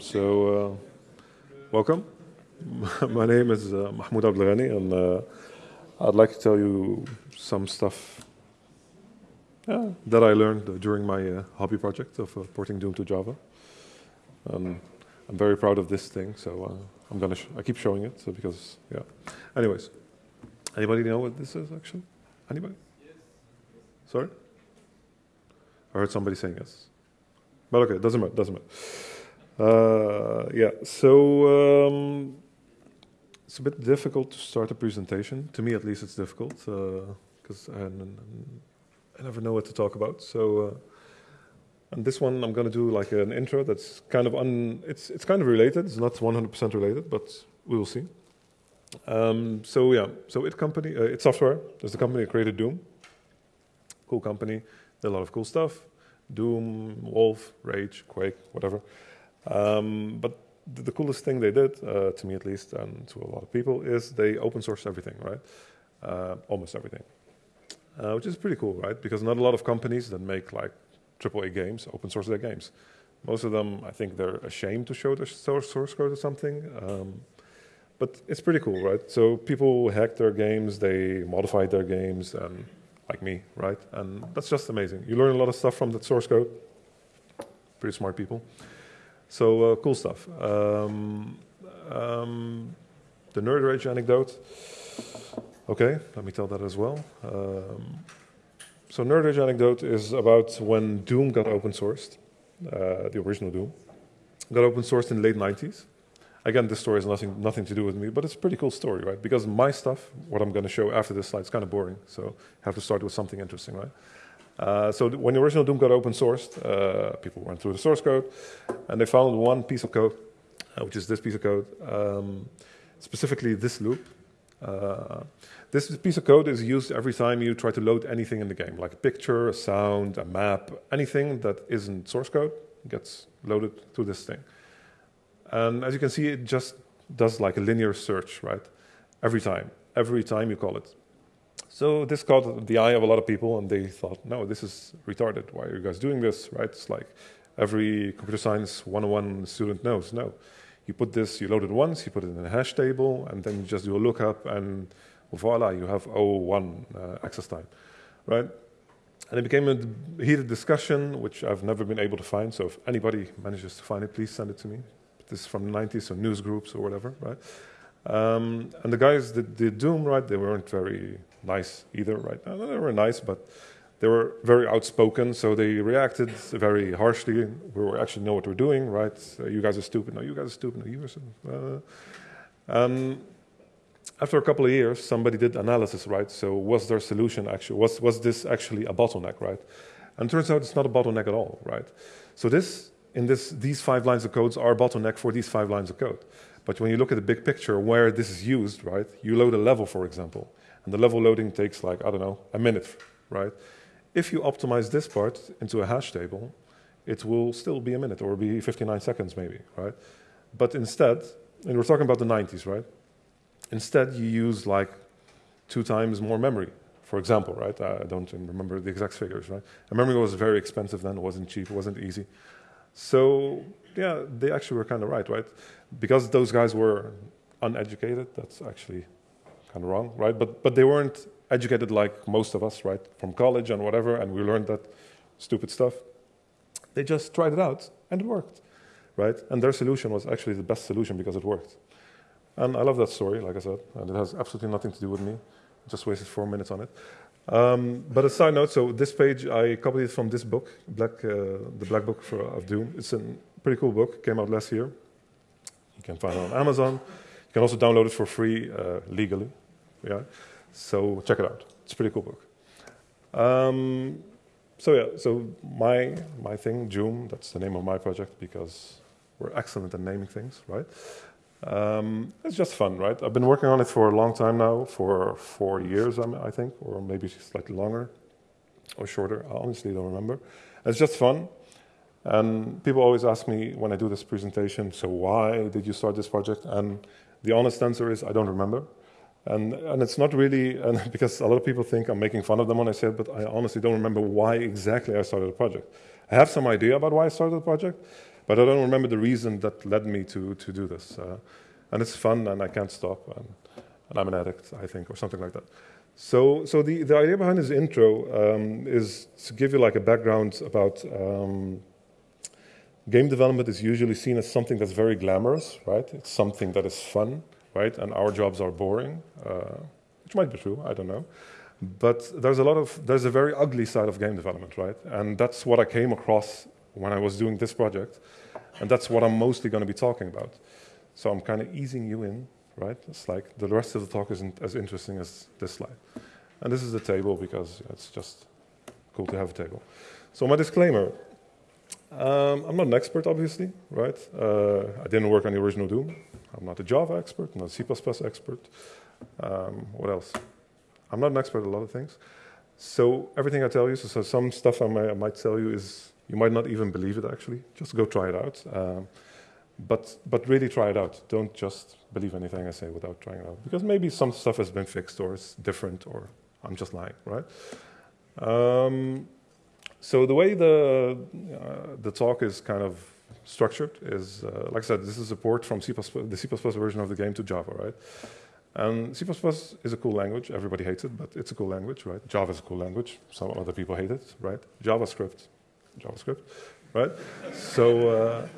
So, uh, welcome. My name is uh, Mahmoud Abdelghani, and uh, I'd like to tell you some stuff yeah, that I learned during my uh, hobby project of uh, porting Doom to Java. Um, I'm very proud of this thing, so uh, I'm gonna. I keep showing it, so because yeah. Anyways, anybody know what this is actually? Anybody? Yes. Sorry. I heard somebody saying yes. But okay, doesn't matter. Doesn't matter. Uh, yeah, so um, it's a bit difficult to start a presentation. To me, at least, it's difficult because uh, I, I, never know what to talk about. So, uh, and this one, I'm going to do like an intro that's kind of un. It's it's kind of related. It's not 100% related, but we will see. Um, so yeah, so it company, uh, id Software. There's the company that created Doom. Cool company. Did a lot of cool stuff. Doom, Wolf, Rage, Quake, whatever. Um, but the, the, coolest thing they did, uh, to me at least, and to a lot of people, is they open sourced everything, right? Uh, almost everything, uh, which is pretty cool, right? Because not a lot of companies that make like AAA games open source their games. Most of them, I think, they're ashamed to show their source code or something. Um, but it's pretty cool, right? So people hack their games, they modify their games, and like me, right? And that's just amazing. You learn a lot of stuff from that source code. Pretty smart people. So uh, cool stuff. Um, um, the nerd rage anecdote. Okay, let me tell that as well. Um, so nerd rage anecdote is about when Doom got open sourced, uh, the original Doom, got open sourced in the late 90s. Again, this story has nothing, nothing to do with me, but it's a pretty cool story, right? Because my stuff, what I'm going to show after this slide, is kind of boring. So I have to start with something interesting, right? Uh, so when the original Doom got open sourced, uh, people went through the source code, and they found one piece of code, uh, which is this piece of code, um, specifically this loop. Uh, this piece of code is used every time you try to load anything in the game, like a picture, a sound, a map, anything that isn't source code gets loaded to this thing. And as you can see, it just does like a linear search, right? Every time, every time you call it. So this caught the eye of a lot of people, and they thought, no, this is retarded. Why are you guys doing this, right? It's like every computer science 101 student knows. No, you put this, you load it once, you put it in a hash table, and then you just do a lookup, and voila, you have 01 uh, access time, right? And it became a heated discussion, which I've never been able to find. So if anybody manages to find it, please send it to me. This is from the 90s, so news groups or whatever, right? Um, and the guys that did Doom, right, they weren't very nice either, right? They were nice, but they were very outspoken, so they reacted very harshly. We actually know what we're doing, right? Uh, you guys are stupid. No, you guys are stupid. No, you are. Uh, um, after a couple of years, somebody did analysis, right? So was their solution actually was was this actually a bottleneck, right? And turns out it's not a bottleneck at all, right? So this in this these five lines of codes are a bottleneck for these five lines of code. But when you look at the big picture where this is used, right? You load a level, for example, and the level loading takes like I don't know a minute, right? If you optimize this part into a hash table, it will still be a minute or be 59 seconds maybe, right? But instead, and we're talking about the 90s, right? Instead, you use like two times more memory, for example, right? I don't remember the exact figures, right? And memory was very expensive then, it wasn't cheap, it wasn't easy. So, yeah, they actually were kind of right, right? Because those guys were uneducated, that's actually kind of wrong, right? But, but they weren't educated like most of us, right? From college and whatever, and we learned that stupid stuff. They just tried it out, and it worked, right? And their solution was actually the best solution because it worked. And I love that story, like I said, and it has absolutely nothing to do with me. Just wasted four minutes on it. Um, but a side note, so this page, I copied it from this book, Black, uh, the Black Book for, of Doom. It's a pretty cool book, came out last year. You can find it on Amazon. You can also download it for free uh, legally. Yeah, so check it out. It's a pretty cool book. Um, so yeah, so my my thing, Joom, that's the name of my project because we're excellent at naming things, right? Um, it's just fun, right? I've been working on it for a long time now, for four years, I think, or maybe slightly longer or shorter. I honestly don't remember. It's just fun. And people always ask me when I do this presentation, so why did you start this project? And the honest answer is I don't remember. And, and it's not really, because a lot of people think I'm making fun of them when I say it, but I honestly don't remember why exactly I started the project. I have some idea about why I started the project, but I don't remember the reason that led me to, to do this. Uh, and it's fun, and I can't stop, and, and, I'm an addict, I think, or something like that. So, so the, the idea behind this intro um, is to give you like a background about um, game development is usually seen as something that's very glamorous, right? It's something that is fun, right? And our jobs are boring, uh, which might be true, I don't know. But there's a lot of, there's a very ugly side of game development, right? And that's what I came across when I was doing this project. And that's what I'm mostly going to be talking about. So I'm kind of easing you in, right? It's like the rest of the talk isn't as interesting as this slide. And this is the table because it's just cool to have a table. So my disclaimer, um, I'm not an expert, obviously, right? Uh, I didn't work on the original Doom. I'm not a Java expert, I'm not a C++ expert. Um, what else? I'm not an expert at a lot of things. So everything I tell you, so, so some stuff I, may, I, might tell you is, you might not even believe it actually. Just go try it out. Um, but, but really try it out. Don't just believe anything I say without trying it out. Because maybe some stuff has been fixed or it's different or I'm just lying, right? Um, so the way the, uh, the talk is kind of structured is, uh, like I said, this is a port from C++, the C++ version of the game to Java, right? And C++ is a cool language. Everybody hates it, but it's a cool language, right? Java is a cool language. Some other people hate it, right? JavaScript, JavaScript, right? so, uh,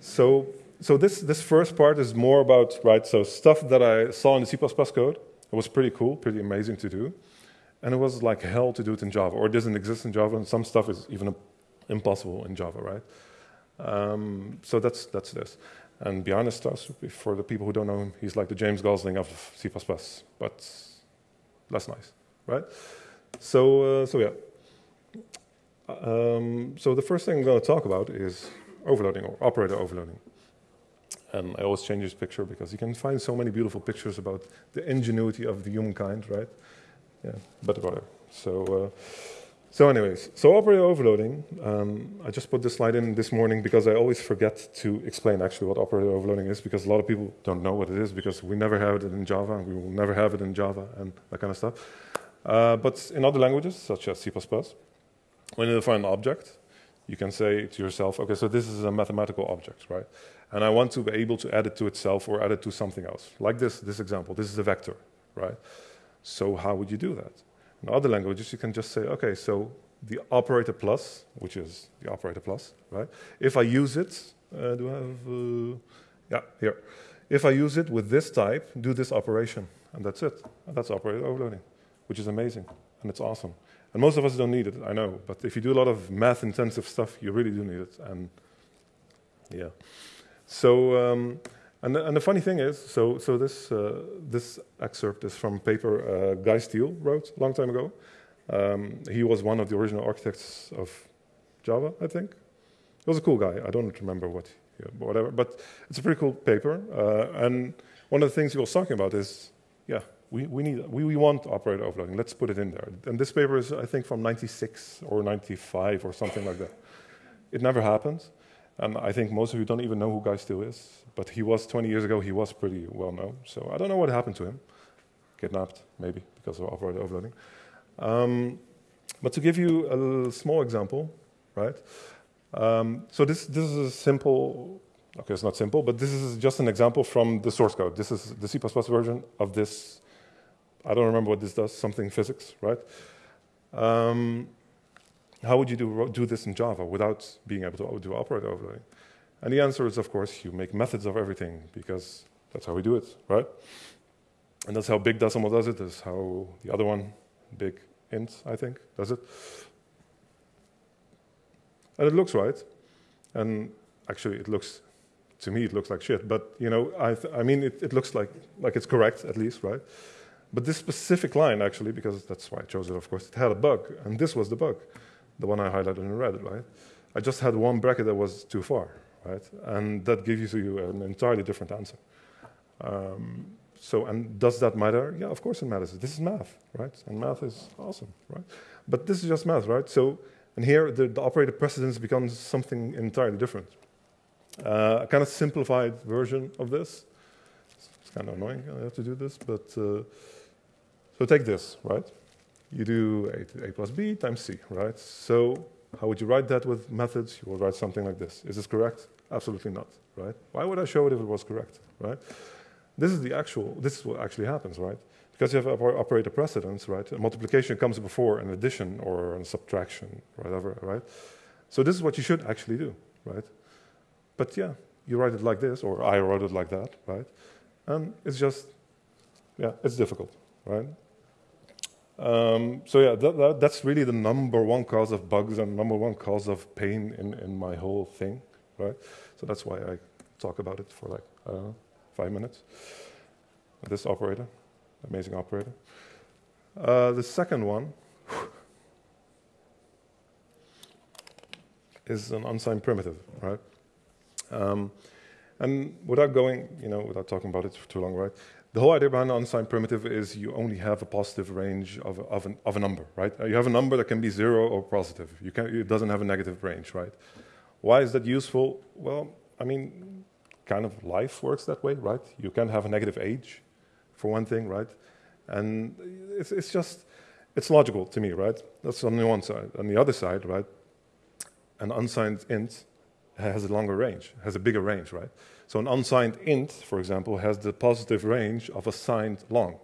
so, so this this first part is more about right. So stuff that I saw in the C++ code. It was pretty cool, pretty amazing to do, and it was like hell to do it in Java, or it doesn't exist in Java, and some stuff is even impossible in Java, right? Um, so that's that's this. And Bjarne Stroustrup, for the people who don't know him, he's like the James Gosling of C++, but less nice, right? So, uh, so yeah. Um, so the first thing I'm going to talk about is overloading or operator overloading. And I always change this picture because you can find so many beautiful pictures about the ingenuity of the humankind, right? Yeah, but whatever. So, uh, so anyways, so operator overloading, um, I just put this slide in this morning because I always forget to explain actually what operator overloading is because a lot of people don't know what it is because we never have it in Java and we will never have it in Java and that kind of stuff. Uh, but in other languages, such as C++, when you define an object, you can say to yourself, okay, so this is a mathematical object, right? And I want to be able to add it to itself or add it to something else. Like this, this example, this is a vector, right? So how would you do that? In other languages, you can just say, okay, so the operator plus, which is the operator plus, right? If I use it, uh, do I have, uh, yeah, here. If I use it with this type, do this operation, and that's it. And that's operator overloading, which is amazing, and it's awesome. And most of us don't need it, I know, but if you do a lot of math-intensive stuff, you really do need it, and yeah. So, um, and the, and the, funny thing is, so, so this, uh, this excerpt is from a paper uh, Guy Steele wrote a long time ago. Um, he was one of the original architects of Java, I think. He was a cool guy. I don't remember what, whatever, but it's a pretty cool paper. Uh, and one of the things he was talking about is, yeah, we, we need we, we want operator overloading. Let's put it in there. And this paper is, I think, from '96 or '95 or something like that. It never happened. And I think most of you don't even know who Guy Steele is, but he was 20 years ago, he was pretty well known. So I don't know what happened to him. Kidnapped, maybe, because of overloading. Um, but to give you a small example, right? Um, so this, this is a simple, okay, it's not simple, but this is just an example from the source code. This is the C++ version of this, I don't remember what this does, something physics, right? Um, how would you do, do this in Java without being able to do operator overloading? And the answer is, of course, you make methods of everything because that's how we do it, right? And that's how big decimal does it. That's how the other one, big int, I think, does it. And it looks right. And actually, it looks, to me, it looks like shit. But, you know, I, I mean, it, it looks like, like it's correct, at least, right? But this specific line, actually, because that's why I chose it, of course, it had a bug. And this was the bug the one I highlighted in red, right? I just had one bracket that was too far, right? And that gives you an entirely different answer. Um, so, and does that matter? Yeah, of course it matters. This is math, right? And math is awesome, right? But this is just math, right? So, and here the, the operator precedence becomes something entirely different. Uh, a kind of simplified version of this. It's kind of annoying I have to do this, but uh, so take this, right? You do a, a plus b times c, right? So How would you write that with methods? You would write something like this. Is this correct? Absolutely not, right? Why would I show it if it was correct, right? This is the actual, this is what actually happens, right? Because you have operator precedence, right? A multiplication comes before an addition or a subtraction, whatever, right? So this is what you should actually do, right? But yeah, you write it like this, or I wrote it like that, right? And it's just, yeah, it's difficult, right? Um, so yeah, that, that, that's really the number one cause of bugs and number one cause of pain in, in my whole thing, right? So that's why I talk about it for like, five minutes. This operator, amazing operator. Uh, the second one is an unsigned primitive, right? Um, and without going, you know, without talking about it for too long, right? The whole idea behind an unsigned primitive is you only have a positive range of a, of, an, of a number, right? You have a number that can be zero or positive. You can, it doesn't have a negative range, right? Why is that useful? Well, I mean, kind of life works that way, right? You can have a negative age, for one thing, right? And it's, it's just, it's logical to me, right? That's on the one side. On the other side, right, an unsigned int has a longer range, has a bigger range, right? So an unsigned int, for example, has the positive range of a signed long.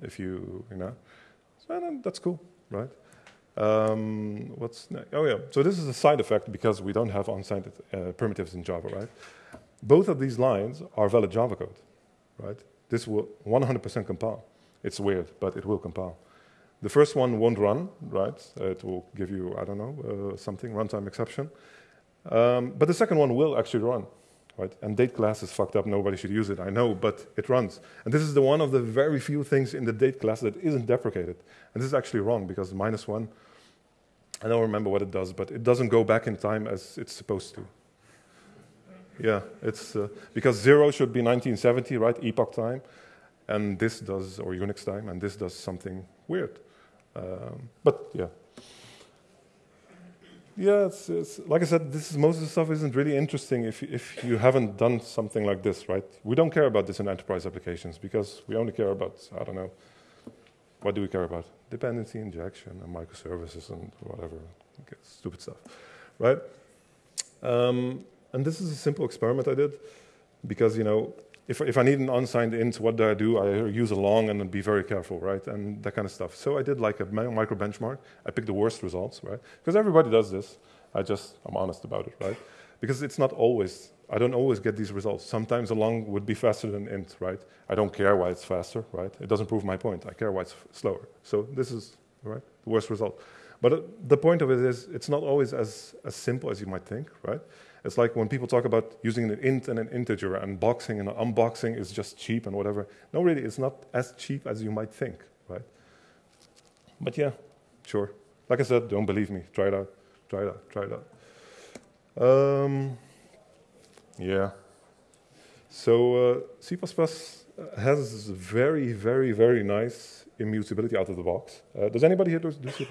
If you, you know, so that's cool, right? Um, what's next? Oh yeah, so this is a side effect because we don't have unsigned uh, primitives in Java, right? Both of these lines are valid Java code, right? This will 100% compile. It's weird, but it will compile. The first one won't run, right? It will give you, I don't know, uh, something, runtime exception. Um, but the second one will actually run, right? And date class is fucked up. Nobody should use it. I know, but it runs. And this is the one of the very few things in the date class that isn't deprecated. And this is actually wrong because minus one, I don't remember what it does, but it doesn't go back in time as it's supposed to. Yeah, it's uh, because zero should be 1970, right? Epoch time, and this does or Unix time, and this does something weird. Um, but yeah, yeah, it's, it's, like I said, this is, most of the stuff isn't really interesting if, if you haven't done something like this, right? We don't care about this in enterprise applications because we only care about, I don't know, what do we care about? Dependency injection and microservices and whatever, okay, stupid stuff, right? Um, and this is a simple experiment I did because, you know, if, if I need an unsigned int, what do I do? I use a long and be very careful, right? And that kind of stuff. So I did like a micro benchmark. I picked the worst results, right? Because everybody does this. I just, I'm honest about it, right? Because it's not always, I don't always get these results. Sometimes a long would be faster than int, right? I don't care why it's faster, right? It doesn't prove my point. I care why it's slower. So this is, right, the worst result. But the point of it is, it's not always as, as simple as you might think, right? It's like when people talk about using an int and an integer and boxing and unboxing is just cheap and whatever. No, really, it's not as cheap as you might think, right? But yeah, sure. Like I said, don't believe me. Try it out. Try it out. Try it out. Um, yeah. So uh, C++ has very, very, very nice immutability out of the box. Uh, does anybody here do, do C++?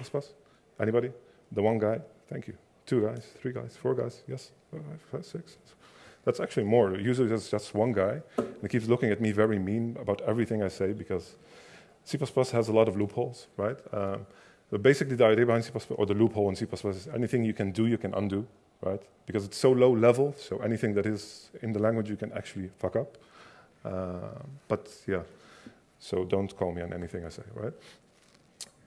Anybody? The one guy? Thank you. Two guys, three guys, four guys, yes, five, five, six. That's actually more. Usually it's just one guy, and he keeps looking at me very mean about everything I say because C++ has a lot of loopholes, right? Um, but basically, the idea behind C++, or the loophole in C++ is anything you can do, you can undo, right? Because it's so low level, so anything that is in the language you can actually fuck up. Uh, but yeah, so don't call me on anything I say, right?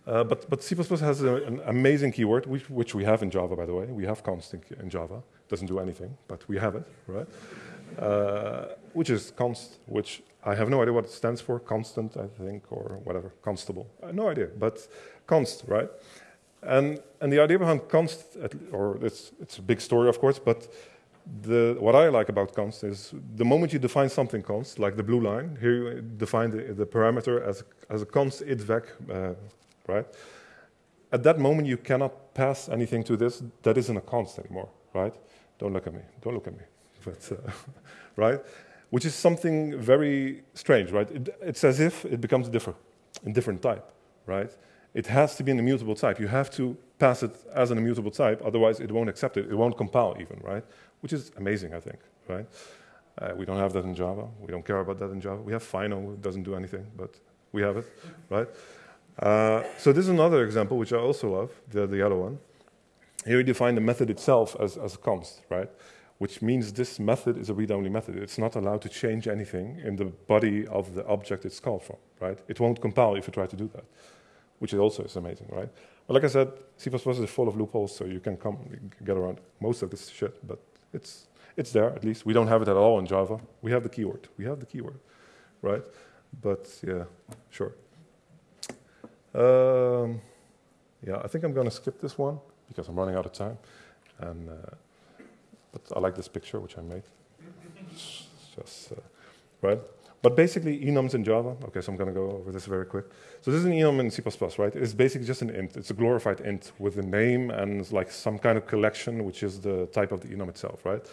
Uh, but, but C++ has a, an amazing keyword, which, which, we have in Java, by the way. We have const in, in Java. It doesn't do anything, but we have it, right? Uh, which is const, which I have no idea what it stands for. Constant, I think, or whatever. Constable. no idea, but const, right? And, and the idea behind const, or it's, it's a big story, of course, but the, what I like about const is the moment you define something const, like the blue line, here you define the, the parameter as, as a const idvec uh, right? At that moment, you cannot pass anything to this that isn't a const anymore, right? Don't look at me. Don't look at me. But, uh, right? Which is something very strange, right? It, it's as if it becomes different, a different type, right? It has to be an immutable type. You have to pass it as an immutable type, otherwise it won't accept it. It won't compile even, right? Which is amazing, I think, right? Uh, we don't have that in Java. We don't care about that in Java. We have Final, it doesn't do anything, but we have it, right? Uh, so this is another example, which I also love, the, the yellow one. here you define the method itself as, as a const, right? Which means this method is a read-only method. It's not allowed to change anything in the body of the object it's called from, right? It won't compile if you try to do that, which also is amazing, right? But like I said, C++ is full of loopholes, so you can come get around most of this shit, but it's, it's there at least. We don't have it at all in Java. We have the keyword. We have the keyword, right? But yeah, sure. Um, yeah, I think I'm going to skip this one because I'm running out of time. And, uh, but I like this picture, which I made. Just, uh, right? But basically, enums in Java. Okay, so I'm going to go over this very quick. So this is an enum in C++, right? It's basically just an int. It's a glorified int with a name and like some kind of collection, which is the type of the enum itself, right?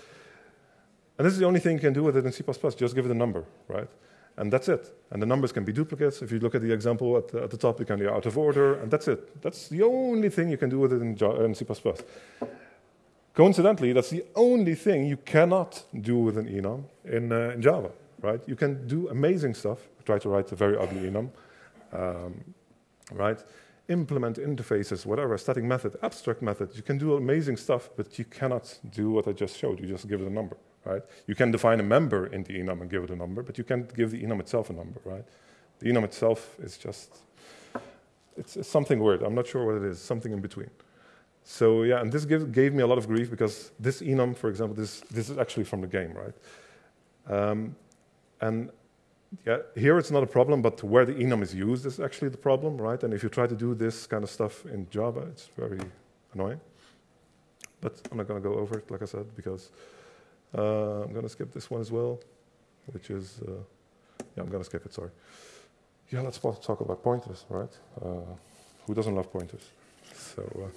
And this is the only thing you can do with it in C++. Just give it a number, right? And that's it. And the numbers can be duplicates. If you look at the example at the, at the top, you can be out of order, and that's it. That's the only thing you can do with it in, in C++. Coincidentally, that's the only thing you cannot do with an enum in, uh, in Java, right? You can do amazing stuff. Try to write a very ugly enum, um, right? Implement interfaces, whatever, static method, abstract method. You can do amazing stuff, but you cannot do what I just showed. You just give it a number right? You can define a member in the enum and give it a number, but you can't give the enum itself a number, right? The enum itself is just, it's, it's something weird. I'm not sure what it is, something in between. So yeah, and this give, gave me a lot of grief because this enum, for example, this, this is actually from the game, right? Um, and yeah, here it's not a problem, but where the enum is used is actually the problem, right? And if you try to do this kind of stuff in Java, it's very annoying. But I'm not going to go over it, like I said, because uh, I'm going to skip this one as well, which is, uh, yeah, I'm going to skip it, sorry. Yeah, let's talk about pointers, right? Uh, who doesn't love pointers? So,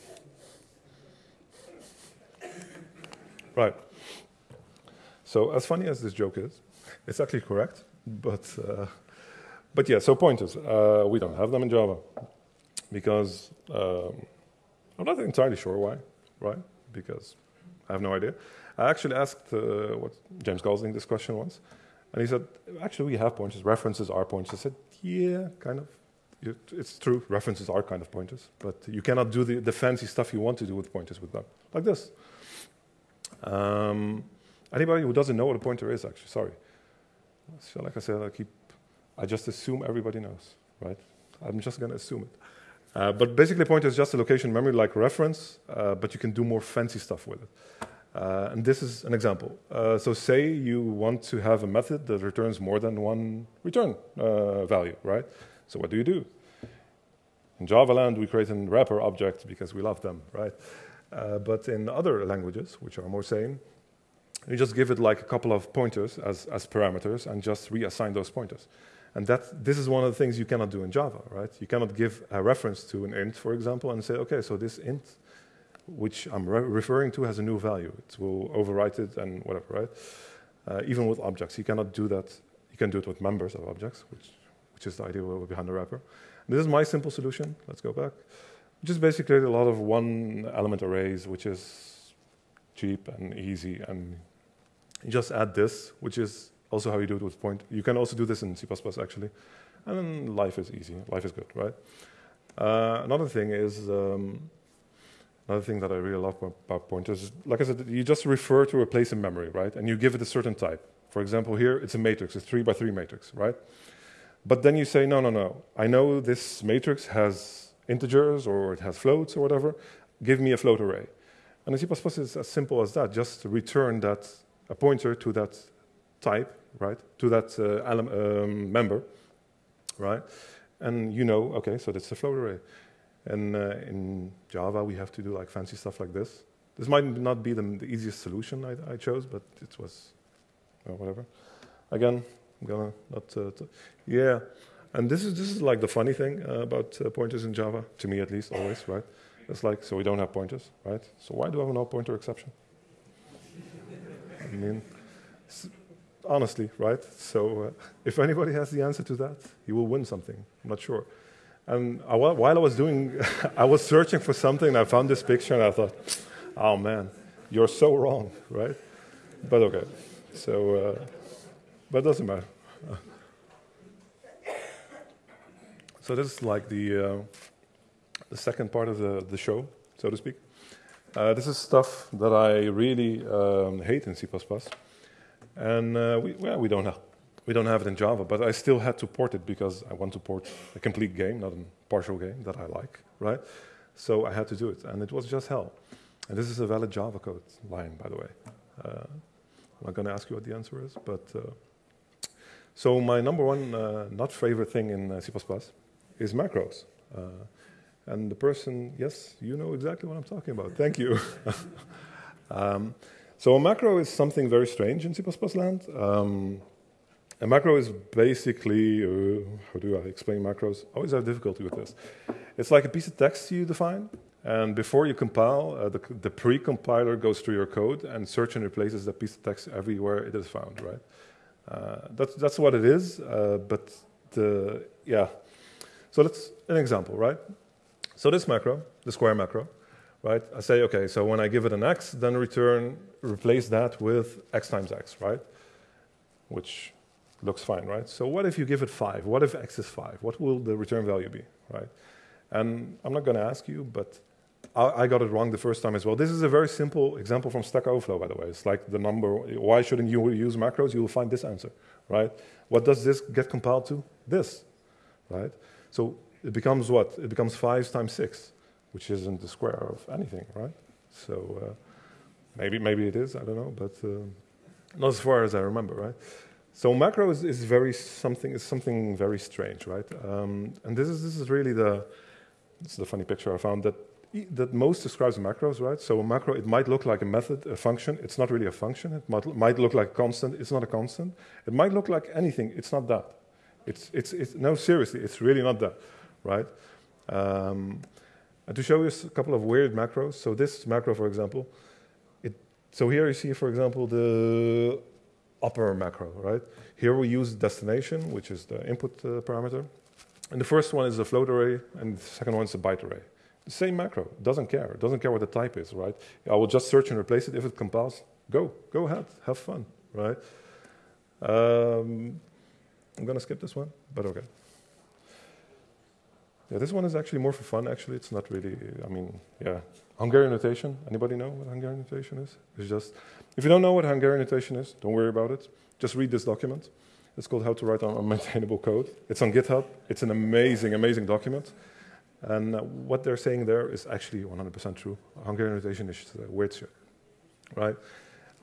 uh, right. So, as funny as this joke is, it's actually correct, but, uh, but yeah, so pointers, uh, we don't have them in Java because um, I'm not entirely sure why, right? Because I have no idea. I actually asked uh, what James Gosling this question once, and he said, "Actually, we have pointers. References are pointers." I said, "Yeah, kind of. It's true. References are kind of pointers, but you cannot do the, the fancy stuff you want to do with pointers with them, like this." Um, anybody who doesn't know what a pointer is, actually, sorry. So, like I said, I keep. I just assume everybody knows, right? I'm just going to assume it. Uh, but basically, pointer is just a location memory like reference, uh, but you can do more fancy stuff with it. Uh, and this is an example. Uh, so say you want to have a method that returns more than one return uh, value, right? So what do you do? In Java land, we create a wrapper object because we love them, right? Uh, but in other languages, which are more sane, you just give it like a couple of pointers as, as parameters and just reassign those pointers. And that, this is one of the things you cannot do in Java, right? You cannot give a reference to an int, for example, and say, okay, so this int which I'm re referring to has a new value. It will overwrite it and whatever, right? Uh, even with objects, you cannot do that. You can do it with members of objects, which, which is the idea behind the wrapper. And this is my simple solution. Let's go back. Just basically a lot of one element arrays, which is cheap and easy. And you just add this, which is also how you do it with point. You can also do this in C++ actually. And then life is easy. Life is good, right? Uh, another thing is um, Another thing that I really love about pointers is, like I said, you just refer to a place in memory, right? And you give it a certain type. For example, here it's a matrix, a three by three matrix, right? But then you say, no, no, no. I know this matrix has integers or it has floats or whatever. Give me a float array. And C++ is as simple as that. Just return that a pointer to that type, right? To that uh, um, member, right? And you know, okay, so that's a float array. And uh, in Java, we have to do like fancy stuff like this. This might not be the, the easiest solution I, I, chose, but it was well, whatever. Again, I'm gonna not. Uh, yeah, and this is this is like the funny thing uh, about uh, pointers in Java, to me at least, always, right? It's like so we don't have pointers, right? So why do I have no pointer exception? I mean, honestly, right? So uh, if anybody has the answer to that, he will win something. I'm not sure. And while I was doing, I was searching for something, and I found this picture, and I thought, oh man, you're so wrong, right? But okay. So, uh, but doesn't matter. so this is like the, uh, the second part of the, the show, so to speak. Uh, this is stuff that I really um, hate in C++, and uh, we, well, we don't have we don't have it in Java, but I still had to port it because I want to port a complete game, not a partial game that I like, right? So I had to do it, and it was just hell. And this is a valid Java code line, by the way. Uh, I'm not going to ask you what the answer is, but uh, so my number one uh, not favorite thing in uh, C++ is macros. Uh, and the person, yes, you know exactly what I'm talking about. Thank you. um, so a macro is something very strange in C++ land. Um, a macro is basically, uh, how do I explain macros? I always have difficulty with this. It's like a piece of text you define, and before you compile, uh, the, the pre-compiler goes through your code and search and replaces that piece of text everywhere it is found, right? Uh, that's, that's what it is, uh, but the, yeah. So let's, an example, right? So this macro, the square macro, right? I say, okay, so when I give it an x, then return, replace that with x times x, right? Which looks fine, right? So what if you give it 5? What if x is 5? What will the return value be, right? And I'm not going to ask you, but I, I, got it wrong the first time as well. This is a very simple example from Stack Overflow, by the way. It's like the number, why shouldn't you use macros? You will find this answer, right? What does this get compiled to? This, right? So it becomes what? It becomes 5 times 6, which isn't the square of anything, right? So uh, maybe, maybe it is, I don't know, but uh, not as far as I remember, right? So macro is, is very something is something very strange, right? Um, and this is this is really the this is the funny picture I found that that most describes macros, right? So a macro it might look like a method, a function. It's not really a function. It might might look like a constant. It's not a constant. It might look like anything. It's not that. It's it's it's no seriously. It's really not that, right? Um, and to show you a couple of weird macros. So this macro, for example, it. So here you see, for example, the upper macro, right? Here we use destination, which is the input uh, parameter. And the first one is a float array, and the second one is a byte array. The same macro, doesn't care. Doesn't care what the type is, right? I will just search and replace it. If it compiles, go, go ahead, have fun, right? Um, I'm gonna skip this one, but okay. Yeah, this one is actually more for fun, actually. It's not really, I mean, yeah. Hungarian notation, anybody know what Hungarian notation is? It's just, if you don't know what Hungarian notation is, don't worry about it. Just read this document. It's called How to Write Unmaintainable Code. It's on GitHub. It's an amazing, amazing document. And uh, what they're saying there is actually 100% true. Hungarian notation is uh, weird shit, right?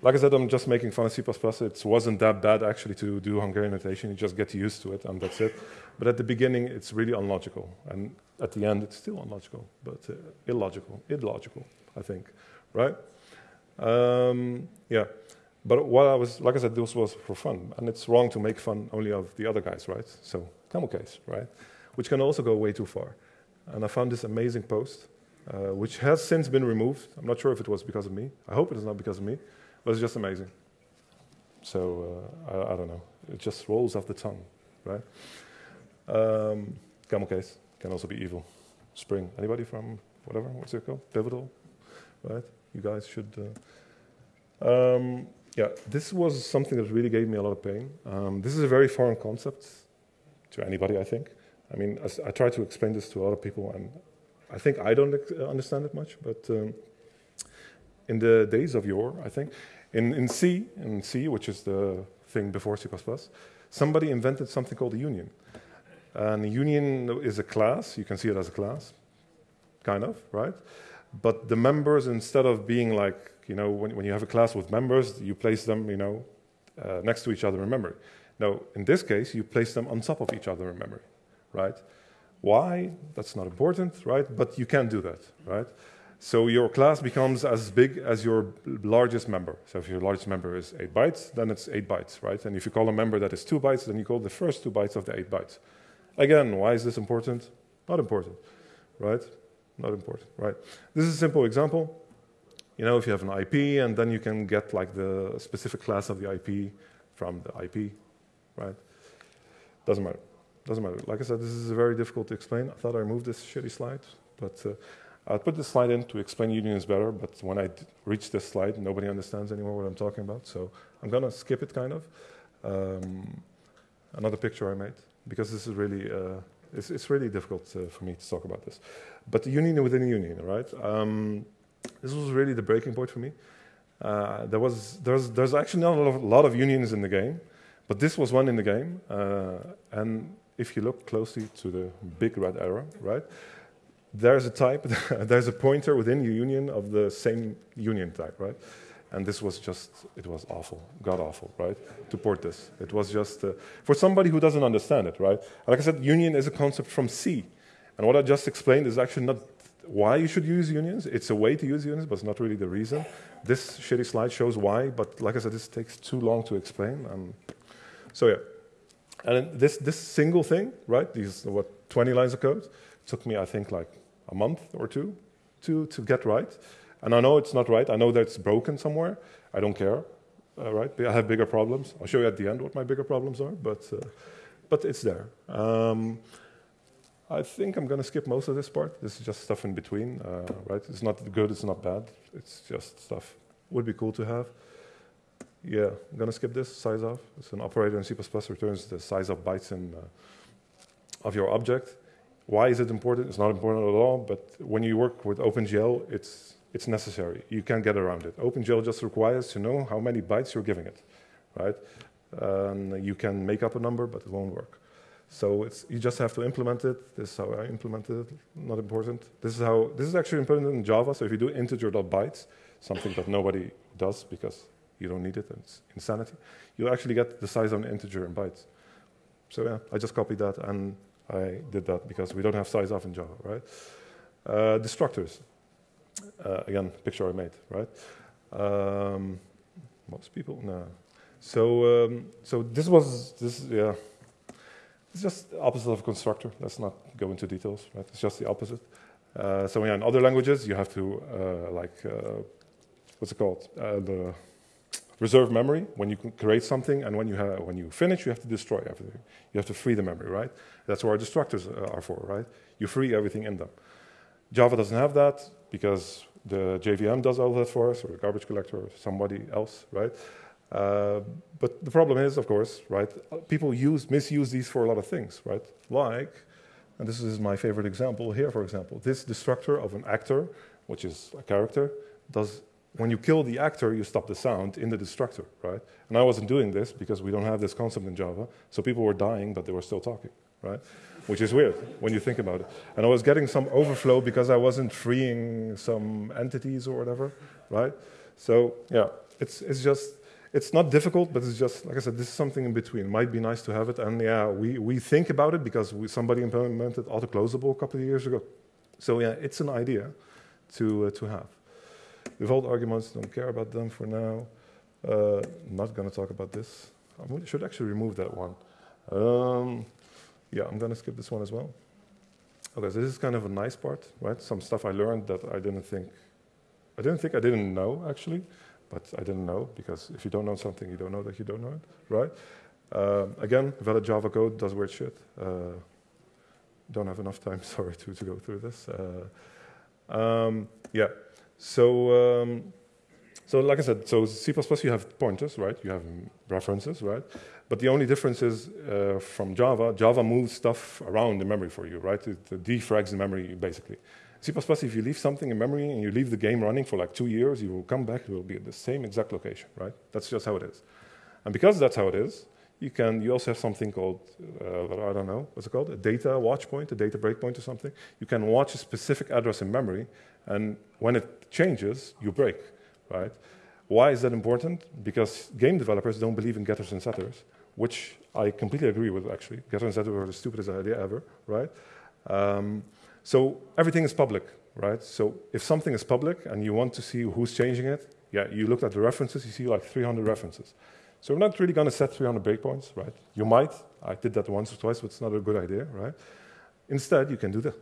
Like I said, I'm just making fun of C++. It wasn't that bad actually to do Hungarian notation. You just get used to it, and that's it. But at the beginning, it's really unlogical, and at the end, it's still unlogical, but uh, illogical, illogical, I think, right? Um, yeah, but what I was, like I said, this was for fun, and it's wrong to make fun only of the other guys, right? So camel case, right? Which can also go way too far. And I found this amazing post, uh, which has since been removed. I'm not sure if it was because of me. I hope it is not because of me it's just amazing. So uh, I, I, don't know. It just rolls off the tongue, right? Um, camel case can also be evil. Spring. Anybody from whatever? What's it called? Pivotal, right? You guys should. Uh, um, yeah, this was something that really gave me a lot of pain. Um, this is a very foreign concept to anybody, I think. I mean, I, I try to explain this to a lot of people, and I think I don't understand it much, but um, in the days of yore, I think. In, in C, in C, which is the thing before C++, somebody invented something called a union. And a union is a class. You can see it as a class, kind of, right? But the members, instead of being like, you know, when, when you have a class with members, you place them, you know, uh, next to each other in memory. Now, in this case, you place them on top of each other in memory, right? Why? That's not important, right? But you can do that, right? So your class becomes as big as your largest member. So if your largest member is 8 bytes, then it's 8 bytes, right? And if you call a member that is 2 bytes, then you call the first 2 bytes of the 8 bytes. Again, why is this important? Not important, right? Not important, right? This is a simple example. You know, if you have an IP, and then you can get like the specific class of the IP from the IP, right? Doesn't matter. Doesn't matter. Like I said, this is very difficult to explain. I thought I removed this shitty slide, but uh, I put this slide in to explain unions better, but when I reach this slide, nobody understands anymore what I'm talking about. So I'm going to skip it kind of. Um, another picture I made, because this is really, uh, it's, it's, really difficult uh, for me to talk about this. But the union within a union, right? Um, this was really the breaking point for me. Uh, there was there's there's actually not a lot, of, lot of, unions in the game, but this was one in the game. Uh, and if you look closely to the big red arrow, right, there's a type, there's a pointer within your union of the same union type, right? And this was just, it was awful, god awful, right? To port this. It was just, uh, for somebody who doesn't understand it, right? Like I said, union is a concept from C. And what I just explained is actually not why you should use unions. It's a way to use unions, but it's not really the reason. This shitty slide shows why, but like I said, this takes too long to explain. Um, so yeah. And this, this single thing, right, these, what, 20 lines of code, took me, I think, like a month or two to, to get right. And I know it's not right. I know that it's broken somewhere. I don't care, uh, right? I have bigger problems. I'll show you at the end what my bigger problems are, but, uh, but it's there. Um, I think I'm going to skip most of this part. This is just stuff in between, uh, right? It's not good, it's not bad. It's just stuff. Would be cool to have. Yeah, I'm going to skip this, size of. It's an operator in C++ returns the size of bytes in, uh, of your object. Why is it important? It's not important at all, but when you work with OpenGL, it's, it's necessary. You can't get around it. OpenGL just requires to know how many bytes you're giving it, right? Um, you can make up a number, but it won't work. So it's, you just have to implement it. This is how I implemented it, not important. This is how, this is actually important in Java, so if you do integer.bytes, something that nobody does because you don't need it, and it's insanity, you actually get the size of an integer in bytes. So yeah, I just copied that, and I did that because we don't have size of in Java, right? Uh, destructors, uh, again, picture I made, right? Um, most people, no. So, um, so this was, this, yeah, it's just the opposite of a constructor. Let's not go into details, right? It's just the opposite. Uh, so yeah, in other languages, you have to uh, like uh, what's it called? Uh, the reserve memory when you create something, and when you have, when you finish, you have to destroy everything. You have to free the memory, right? That's what our destructors uh, are for, right? You free everything in them. Java doesn't have that because the JVM does all that for us, or the garbage collector, or somebody else, right? Uh, but the problem is, of course, right, people use, misuse these for a lot of things, right? Like, and this is my favorite example here, for example, this destructor of an actor, which is a character, does, when you kill the actor, you stop the sound in the destructor, right? And I wasn't doing this because we don't have this concept in Java, so people were dying, but they were still talking, right? Which is weird when you think about it. And I was getting some overflow because I wasn't freeing some entities or whatever, right? So, yeah, it's, it's just, it's not difficult, but it's just, like I said, this is something in between. It might be nice to have it. And yeah, we, we think about it because we, somebody implemented auto-closable a couple of years ago. So yeah, it's an idea to, uh, to have. Default arguments, don't care about them for now. Uh, not going to talk about this. I should actually remove that one. Um, yeah, I'm going to skip this one as well. Okay, so this is kind of a nice part, right? Some stuff I learned that I didn't think, I didn't think I didn't know, actually but I didn't know because if you don't know something, you don't know that you don't know it, right? Uh, again, valid Java code does weird shit. Uh, don't have enough time, sorry, to, to go through this. Uh, um, yeah, so um, so like I said, so C++ you have pointers, right? You have references, right? But the only difference is uh, from Java, Java moves stuff around the memory for you, right? It, defrags the memory basically. C++, if you leave something in memory and you leave the game running for like two years, you will come back, it will be at the same exact location, right? That's just how it is. And because that's how it is, you can, you also have something called, uh, I don't know, what's it called? A data watch point, a data breakpoint or something. You can watch a specific address in memory, and when it changes, you break, right? Why is that important? Because game developers don't believe in getters and setters, which I completely agree with, actually. Getters and setters are the stupidest idea ever, right? Um, so everything is public, right? So if something is public and you want to see who's changing it, yeah, you look at the references, you see like 300 references. So we're not really going to set 300 breakpoints, right? You might. I did that once or twice, but it's not a good idea, right? Instead, you can do that.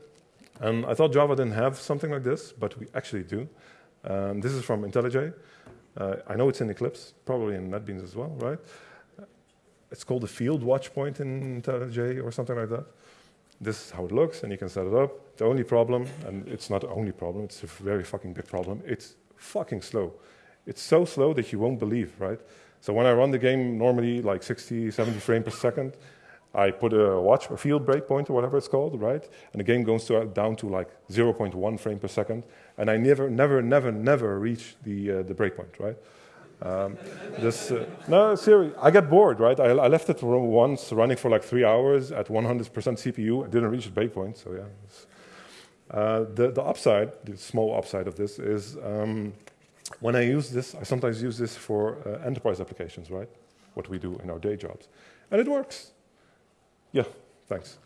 And I thought Java didn't have something like this, but we actually do. Um, this is from IntelliJ. Uh, I know it's in Eclipse, probably in NetBeans as well, right? It's called a field watch point in IntelliJ or something like that. This is how it looks, and you can set it up. The only problem, and it's not the only problem, it's a very fucking big problem, it's fucking slow. It's so slow that you won't believe, right? So when I run the game normally like 60, 70 frames per second, I put a watch, a field breakpoint or whatever it's called, right? And the game goes to, down to like 0.1 frame per second, and I never, never, never, never reach the uh, the breakpoint, right? Um, this, uh, no, seriously, I get bored, right? I, I, left it once running for like three hours at 100% CPU. I didn't reach the breakpoint, so yeah. Uh, the, the upside, the small upside of this is um, when I use this, I sometimes use this for uh, enterprise applications, right? What we do in our day jobs. And it works. Yeah, thanks.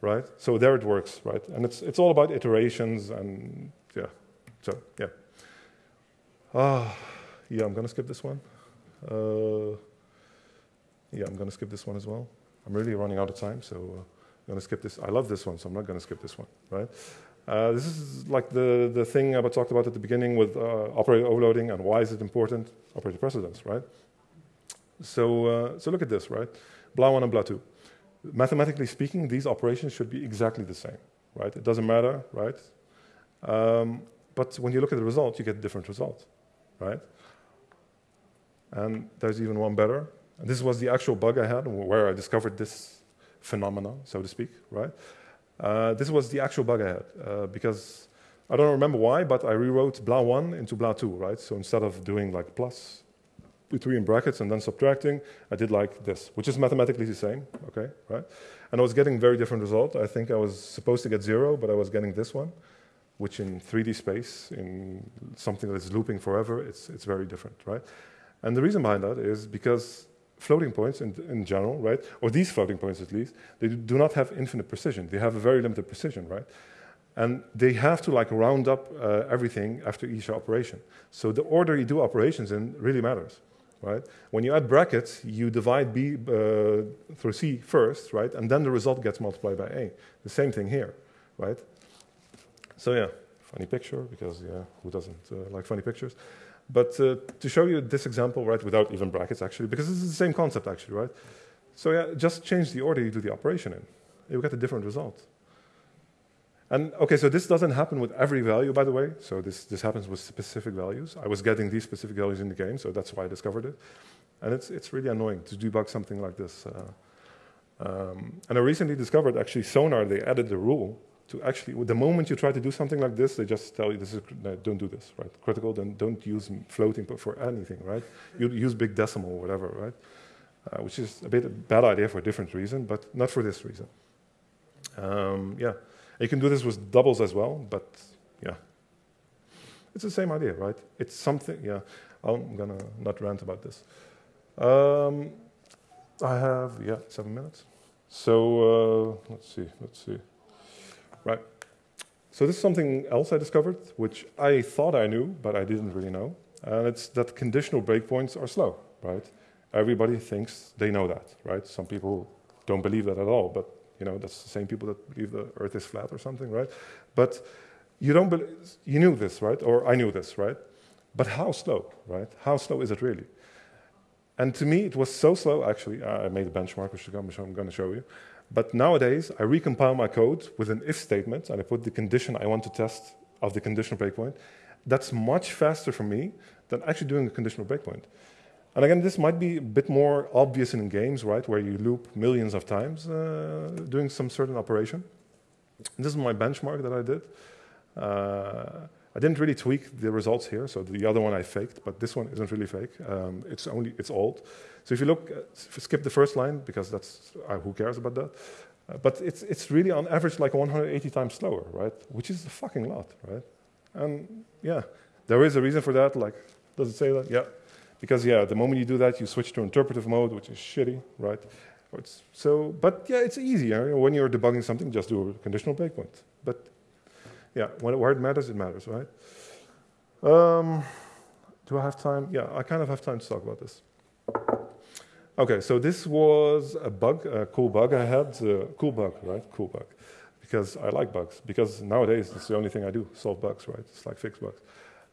Right? So there it works, right? And it's, it's all about iterations and yeah. So, yeah. Ah, yeah, I'm going to skip this one. Uh, yeah, I'm going to skip this one as well. I'm really running out of time, so uh, I'm going to skip this. I love this one, so I'm not going to skip this one, right? Uh, this is like the, the thing I talked about at the beginning with uh, operator overloading and why is it important? Operator precedence, right? So, uh, so look at this, right? BLA1 and BLA2. Mathematically speaking, these operations should be exactly the same, right? It doesn't matter, right? Um, but when you look at the result, you get a different result, right? And there's even one better. This was the actual bug I had where I discovered this phenomenon, so to speak, right? Uh, this was the actual bug I had uh, because I don't remember why, but I rewrote blah1 into blah2, right? So instead of doing like plus between brackets and then subtracting, I did like this, which is mathematically the same, okay, right? And I was getting very different result. I think I was supposed to get zero, but I was getting this one, which in 3D space, in something that is looping forever, it's, it's very different, right? And the reason behind that is because floating points in, in general, right, or these floating points at least, they do not have infinite precision. They have a very limited precision, right? And they have to like round up uh, everything after each operation. So the order you do operations in really matters, right? When you add brackets, you divide B uh, through C first, right? And then the result gets multiplied by A. The same thing here, right? So yeah, funny picture, because yeah, who doesn't uh, like funny pictures? But uh, to show you this example, right, without even brackets actually, because this is the same concept actually, right? So yeah, just change the order you do the operation in. You get a different result. And okay, so this doesn't happen with every value, by the way. So this, this happens with specific values. I was getting these specific values in the game, so that's why I discovered it. And it's, it's really annoying to debug something like this. Uh, um, and I recently discovered actually Sonar, they added the rule to actually, the moment you try to do something like this, they just tell you, this is, no, don't do this, right? Critical, then don't use floating for anything, right? You use big decimal or whatever, right? Uh, which is a bit a bad idea for a different reason, but not for this reason. Um, yeah, you can do this with doubles as well, but yeah. It's the same idea, right? It's something, yeah. I'm gonna not rant about this. Um, I have, yeah, seven minutes. So uh, let's see, let's see. Right. So this is something else I discovered, which I thought I knew, but I didn't really know. And it's that conditional breakpoints are slow, right? Everybody thinks they know that, right? Some people don't believe that at all, but you know, that's the same people that believe the earth is flat or something, right? But you don't believe, you knew this, right? Or I knew this, right? But how slow, right? How slow is it really? And to me, it was so slow, actually, I made a benchmark, which I'm going to show you. But nowadays, I recompile my code with an if statement, and I put the condition I want to test of the conditional breakpoint. That's much faster for me than actually doing a conditional breakpoint. And again, this might be a bit more obvious in games, right, where you loop millions of times uh, doing some certain operation. This is my benchmark that I did. Uh, I didn't really tweak the results here, so the other one I faked, but this one isn't really fake. Um, it's only it's old. So if you look, uh, skip the first line because that's uh, who cares about that. Uh, but it's it's really on average like 180 times slower, right? Which is a fucking lot, right? And yeah, there is a reason for that. Like, does it say that? Yeah, because yeah, the moment you do that, you switch to interpretive mode, which is shitty, right? It's, so, but yeah, it's easier when you're debugging something. Just do a conditional breakpoint. But yeah, when, where it matters, it matters, right? Um, do I have time? Yeah, I kind of have time to talk about this. Okay, so this was a bug, a cool bug I had. Uh, cool bug, right? Cool bug. Because I like bugs. Because nowadays it's the only thing I do, solve bugs, right? It's like fix bugs.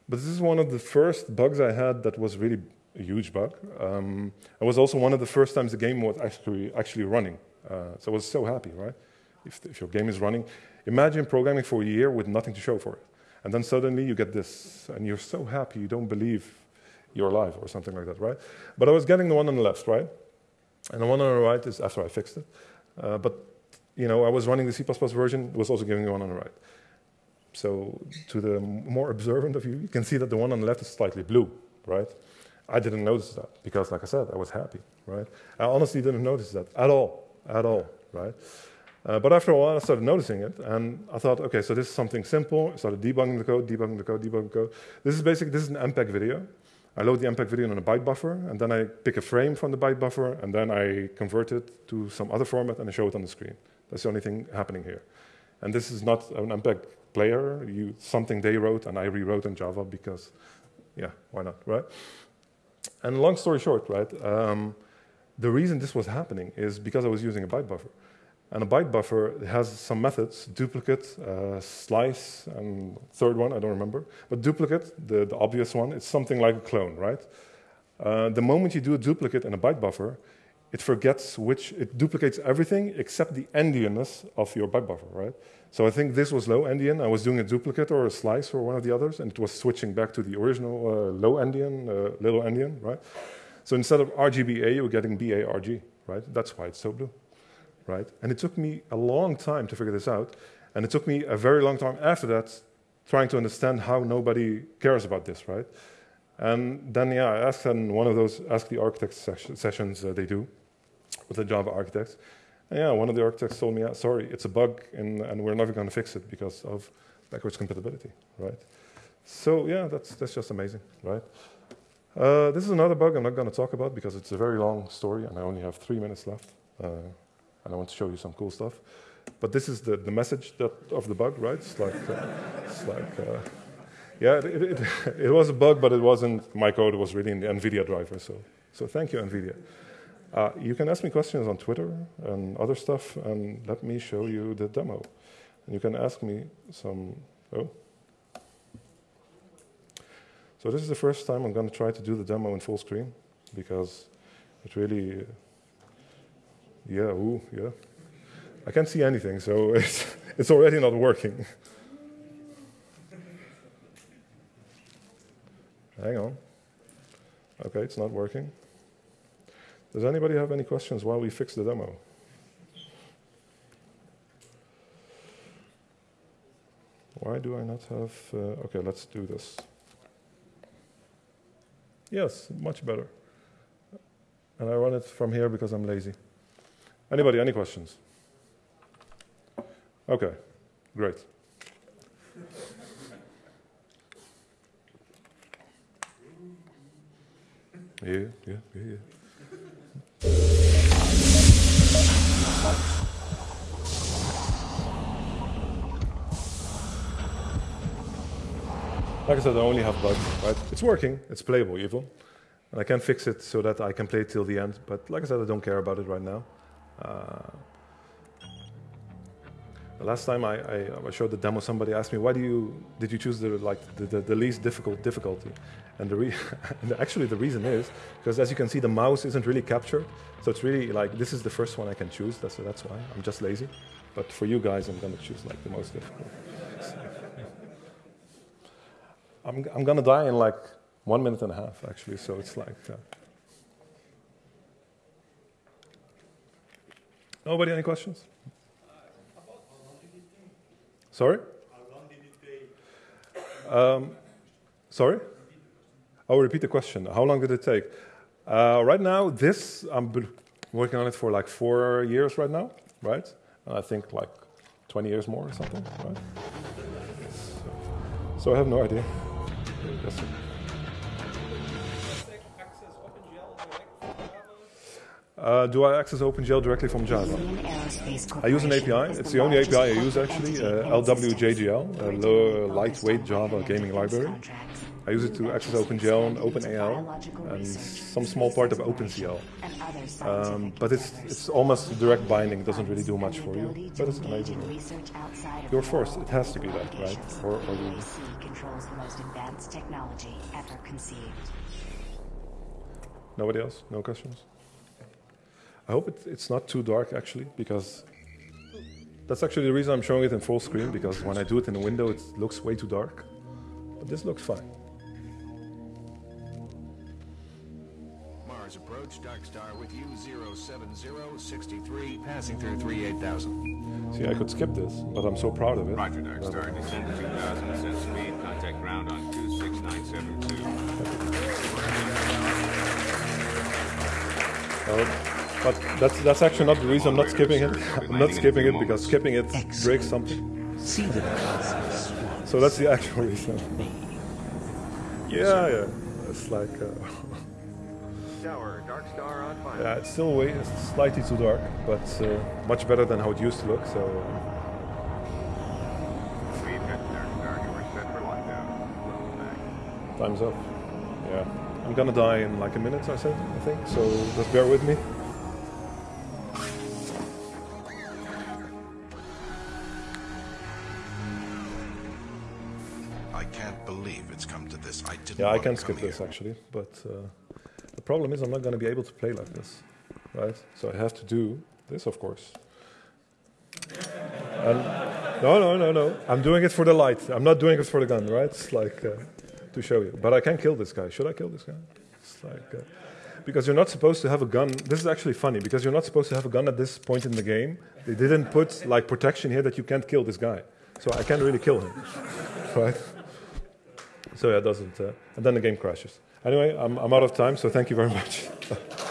But this is one of the first bugs I had that was really a huge bug. Um, it was also one of the first times the game was actually actually running. Uh, so I was so happy, right? If, if your game is running, imagine programming for a year with nothing to show for it. And then suddenly you get this, and you're so happy you don't believe you're alive or something like that, right? But I was getting the one on the left, right? And the one on the right is after I fixed it. Uh, but you know, I was running the C++ version, was also giving me one on the right. So to the more observant of you, you can see that the one on the left is slightly blue, right? I didn't notice that because, like I said, I was happy, right? I honestly didn't notice that at all, at all, right? Uh, but after a while, I started noticing it, and I thought, okay, so this is something simple. I started debugging the code, debugging the code, debugging the code. This is basically this is an MPEG video. I load the MPEG video on a byte buffer, and then I pick a frame from the byte buffer, and then I convert it to some other format, and I show it on the screen. That's the only thing happening here. And this is not an MPEG player, you, something they wrote, and I rewrote in Java because, yeah, why not, right? And long story short, right, um, the reason this was happening is because I was using a byte buffer. And a byte buffer has some methods, duplicate, uh, slice, and third one, I don't remember. But duplicate, the, the obvious one, it's something like a clone, right? Uh, the moment you do a duplicate in a byte buffer, it forgets which, it duplicates everything except the endianness of your byte buffer, right? So I think this was low endian. I was doing a duplicate or a slice or one of the others, and it was switching back to the original uh, low endian, uh, little endian, right? So instead of RGBA, you were getting BARG, right? That's why it's so blue, right? And it took me a long time to figure this out, and it took me a very long time after that trying to understand how nobody cares about this, right? And then, yeah, I asked in one of those Ask the Architects sessions uh, they do with the Java architects, And yeah, one of the architects told me, sorry, it's a bug and, and we're never going to fix it because of backwards compatibility, right? So yeah, that's, that's just amazing, right? Uh, this is another bug I'm not going to talk about because it's a very long story and I only have three minutes left. Uh, and I want to show you some cool stuff. But this is the, the message that, of the bug, right? It's like, uh, it's like uh, yeah, it, it, it, was a bug, but it wasn't my code. It was really in the NVIDIA driver. So, so thank you, NVIDIA. Uh, you can ask me questions on Twitter and other stuff, and let me show you the demo. And you can ask me some. Oh. So this is the first time I'm going to try to do the demo in full screen because it really, yeah, ooh, yeah. I can't see anything, so it's, it's already not working. Hang on. Okay, it's not working. Does anybody have any questions while we fix the demo? Why do I not have... Uh, okay, let's do this. Yes, much better. And I run it from here because I'm lazy. Anybody, any questions? Okay, great. Yeah, yeah, yeah, yeah. Like I said, I only have bugs, right? It's working, it's playable even. And I can fix it so that I can play till the end. But like I said, I don't care about it right now. Uh, the last time I, I, I, showed the demo, somebody asked me, "Why do you did you choose the like the, the, the least difficult difficulty?" And the re and actually the reason is because as you can see, the mouse isn't really captured, so it's really like this is the first one I can choose. That's that's why I'm just lazy. But for you guys, I'm gonna choose like the most difficult. I'm, I'm going to die in like one minute and a half, actually, so it's like. Uh, Nobody, any questions? Sorry? Um, sorry? I'll repeat the question. How long did it take? Uh, right now, this, I'm working on it for like four years right now, right? And I think like 20 years more or something, right? So, so I have no idea. Yes, Uh, do I access OpenGL directly from Java? I use an API. It's the only API I use actually, uh, LWJGL, a low, lightweight Java gaming library. I use it to access OpenGL and OpenAL and some small part of OpenCL. Um, but it's, it's almost direct binding, doesn't really do much for you, but it's amazing. You're forced, it has to be that, right? Or, or. Nobody else? No questions? I hope it, it's not too dark actually, because that's actually the reason I'm showing it in full screen, because when I do it in a window, it looks way too dark. But this looks fine. Mars approach. Dark Star with you, 07063, passing through 38000. See, I could skip this, but I'm so proud of it. Roger, Dark Star. Descend to 2000, set speed, contact ground on 26972. Uh, but that's that's actually not the reason I'm not skipping it. I'm not skipping it because skipping it breaks something. See the So that's the actual reason. Yeah, yeah. It's like uh, Tower, Dark Star on fire. yeah, it's still way it's slightly too dark, but uh, much better than how it used to look. So We've got Dark Star. You were set for lockdown. Welcome back. time's up. Yeah, I'm gonna die in like a minute. I said, I think. So just bear with me. Yeah, I can skip this here. actually, but uh, the problem is I'm not going to be able to play like this, right? So I have to do this, of course. And no, no, no, no. I'm doing it for the light. I'm not doing it for the gun, right? It's like uh, to show you. But I can kill this guy. Should I kill this guy? It's like uh, because you're not supposed to have a gun. This is actually funny because you're not supposed to have a gun at this point in the game. They didn't put like protection here that you can't kill this guy. So I can't really kill him, right? So yeah, it doesn't. Uh, and then the game crashes. Anyway, I'm, I'm out of time, so thank you very much.